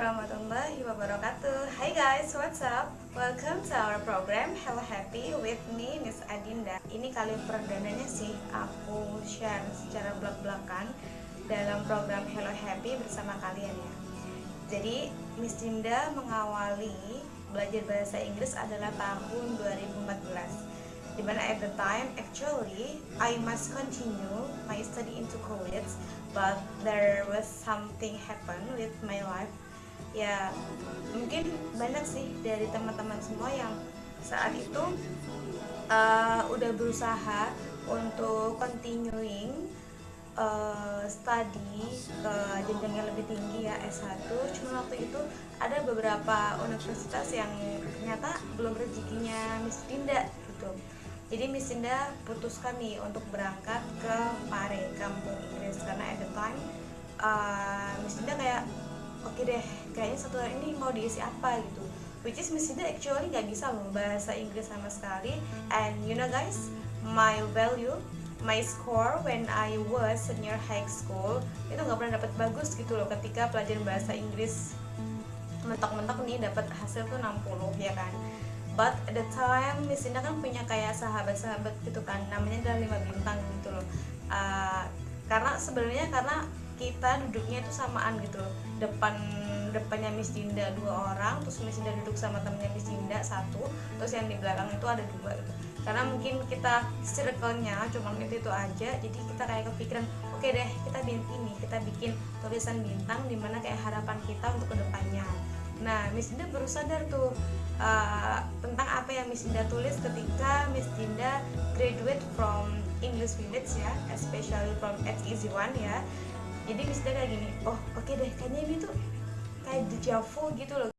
warahmatullahi wabarakatuh. Hai guys, what's up? Welcome to our program Hello Happy with me, Miss Adinda. Ini kali perdananya sih aku share secara belak-belakan Dalam program Hello Happy bersama kalian ya. Jadi, Miss Dinda mengawali belajar bahasa Inggris adalah tahun 2014 Di mana at the time, actually, I must continue my study into college but there was something happen with my life ya mungkin banyak sih dari teman-teman semua yang saat itu uh, udah berusaha untuk continuing uh, study ke jenjang yang lebih tinggi ya S1 cuma waktu itu ada beberapa universitas yang ternyata belum rezekinya Miss Dinda gitu. Jadi Miss Dinda putuskan nih untuk berangkat ke Pare, kampung Inggris. Karena at the time uh, Miss Dinda kayak okay deh kayaknya satu hari ini mau diisi apa gitu. Which is Miss Ida actually nggak bisa loh bahasa Inggris sama sekali. And you know guys my value my score when I was senior high school itu nggak pernah dapat bagus gitu loh ketika pelajaran bahasa Inggris mentok-mentok nih dapat hasil tuh 60 ya kan? But at the time Miss Indah kan punya kayak sahabat-sahabat gitu kan namanya adalah lima bintang gitu loh. Uh, karena sebenarnya karena kita duduknya itu samaan gitu depan depannya Miss Dinda dua orang terus Miss Dinda duduk sama temennya Miss Dinda satu terus yang di belakang itu ada dua gitu. Karena mungkin kita circle-nya cuma itu itu aja jadi kita kayak kepikiran oke okay deh kita bikin ini kita bikin tulisan bintang di mana kayak harapan kita untuk ke depannya nah Miss Dinda baru sadar tuh uh, tentang apa yang Miss Dinda tulis ketika Miss Dinda graduate from English Village ya especially from Easy One ya jadi misalnya kayak gini oh oke okay deh kayaknya ini tuh kayak dejavu gitu loh